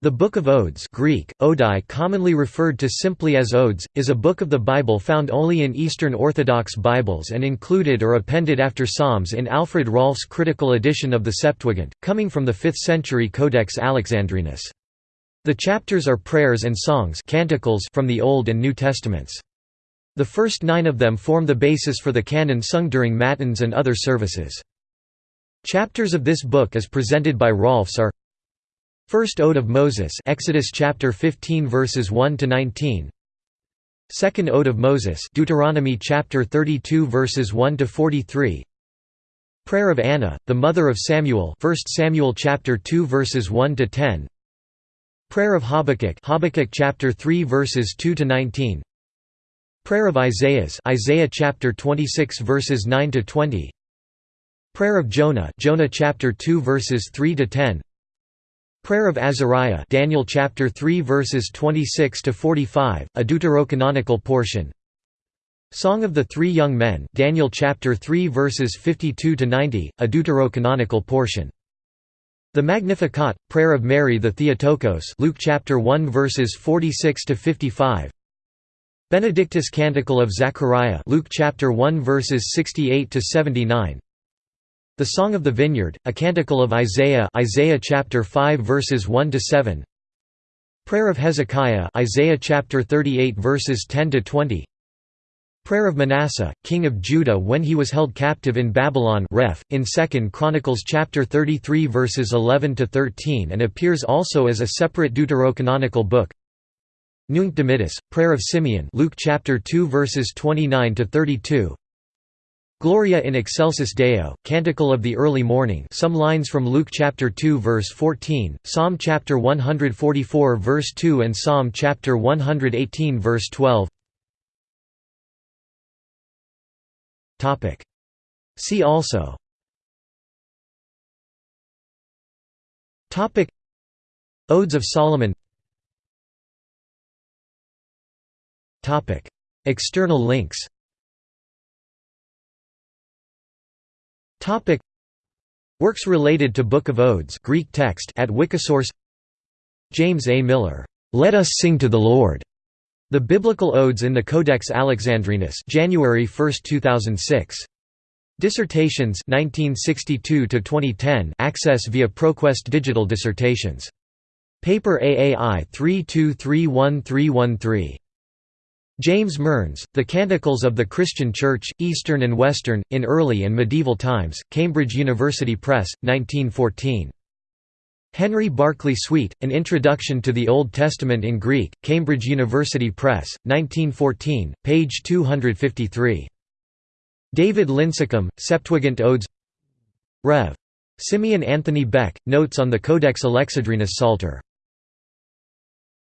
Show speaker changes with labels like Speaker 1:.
Speaker 1: The Book of Odes Greek, Odai commonly referred to simply as Odes, is a book of the Bible found only in Eastern Orthodox Bibles and included or appended after Psalms in Alfred Rahlfs' critical edition of the Septuagint, coming from the 5th century Codex Alexandrinus. The chapters are prayers and songs canticles from the Old and New Testaments. The first nine of them form the basis for the canon sung during Matins and other services. Chapters of this book as presented by Rahlfs are First Ode of Moses Exodus chapter 15 verses 1 to 19 Second Ode of Moses Deuteronomy chapter 32 verses 1 to 43 Prayer of Anna the mother of Samuel 1 Samuel chapter 2 verses 1 to 10 Prayer of Habakkuk Habakkuk chapter 3 verses 2 to 19 Prayer of Isaiah's Isaiah chapter 26 verses 9 to 20 Prayer of Jonah Jonah chapter 2 verses 3 to 10 Prayer of Azariah Daniel chapter 3 verses 26 to 45 a deuterocanonical portion. Song of the Three Young Men Daniel chapter 3 verses 52 to 90 a deuterocanonical portion. The Magnificat Prayer of Mary the Theotokos Luke chapter 1 verses 46 to 55 Benedictus Canticle of Zechariah Luke chapter 1 verses 68 to 79 the Song of the Vineyard, a canticle of Isaiah Isaiah chapter 5 verses 1 to 7. Prayer of Hezekiah Isaiah chapter 38 verses 10 to 20. Prayer of Manasseh, king of Judah when he was held captive in Babylon ref, in 2 Chronicles chapter 33 verses 11 to 13 and appears also as a separate deuterocanonical book. Nunc Dimittis, Prayer of Simeon Luke chapter 2 verses 29 to 32. Gloria in excelsis Deo, Canticle of the Early Morning. Some lines from Luke chapter 2 verse 14, Psalm chapter 144 verse 2 and Psalm chapter 118 verse 12 See also. Topic. Odes of Solomon. Topic. External links Topic Works related to Book of Odes Greek text at Wikisource James A. Miller, "'Let Us Sing to the Lord' The Biblical Odes in the Codex Alexandrinus January 1, 2006. Dissertations 1962 2010 access via ProQuest Digital Dissertations. Paper AAI 3231313. James Mearns, The Canticles of the Christian Church, Eastern and Western, in Early and Medieval Times, Cambridge University Press, 1914. Henry Barclay Swete, An Introduction to the Old Testament in Greek, Cambridge University Press, 1914, page 253. David Lincicum, Septuagint Odes Rev. Simeon Anthony Beck, Notes on the Codex Alexandrinus Psalter